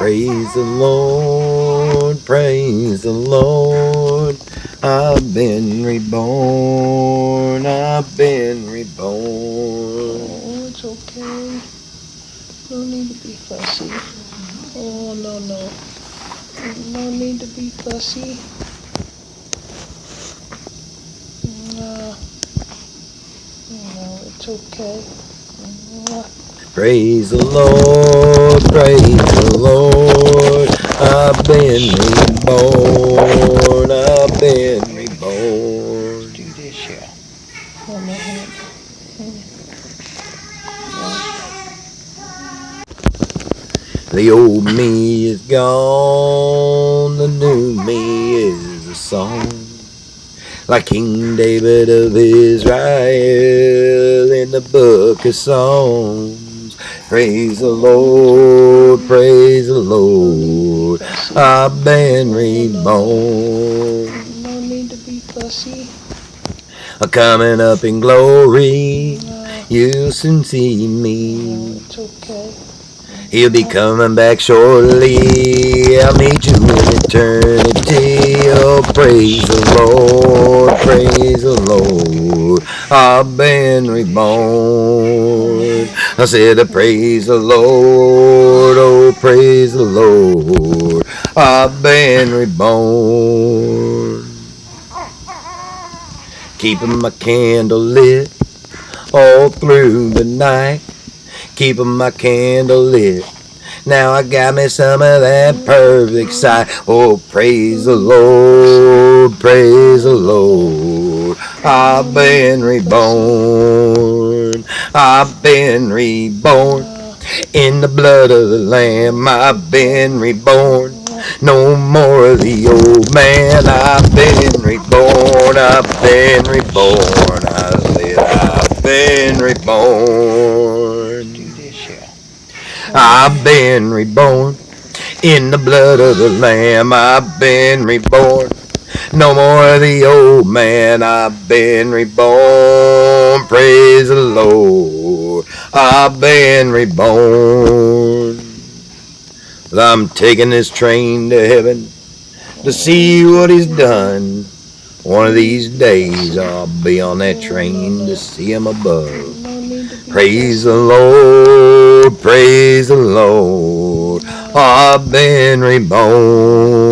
Praise the Lord, praise the Lord. I've been reborn, I've been reborn. Oh, it's okay. No need to be fussy. Oh, no, no. No need to be fussy. No. No, it's okay. No. Praise the Lord, praise the Lord. I've been reborn, I've been reborn. do this here. On my hand. The old me is gone, the new me is a song. Like King David of Israel in the book of Songs. Praise the Lord, praise the Lord. I've been reborn. No need to be fussy. Coming up in glory, you'll soon see me. it's okay. He'll be coming back shortly. I'll meet you in eternity. Oh, praise the Lord, praise the Lord. I've been reborn. I said, uh, praise the Lord, oh, praise the Lord. I've been reborn. Keeping my candle lit all through the night keeping my candle lit. Now I got me some of that perfect sight. Oh, praise the Lord, praise the Lord. I've been reborn. I've been reborn. In the blood of the Lamb, I've been reborn. No more of the old man. I've been reborn. I've been reborn. I said, I've been reborn. I've been reborn. In the blood of the Lamb, I've been reborn. No more the old man, I've been reborn. Praise the Lord, I've been reborn. I'm taking this train to heaven to see what he's done. One of these days I'll be on that train to see him above. Praise the Lord, praise the Lord. I've been reborn.